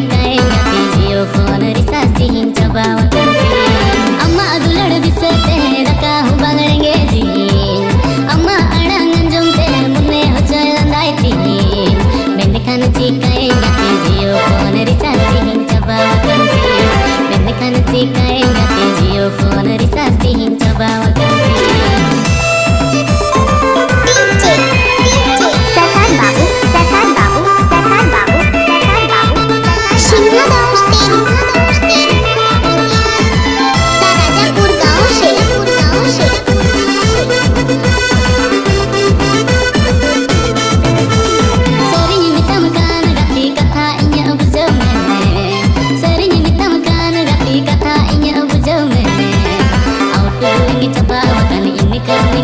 night.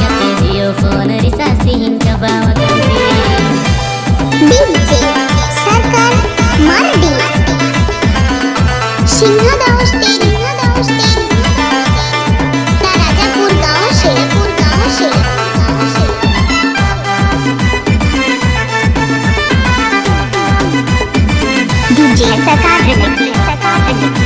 Jio phone रिसा सिंह दबाव DJ सरकार मंडी सिंह दावस्ते सिंह दावस्ते राजापुर गाँव शेरपुर गाँव Sherpur DJ Sarkar DJ Sarkar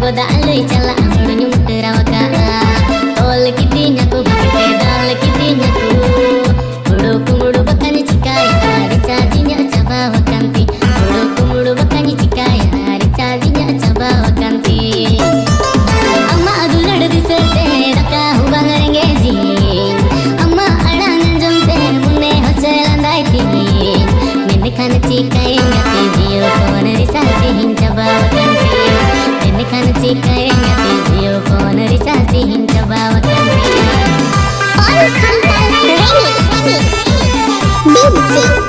Goda alui chala Sí.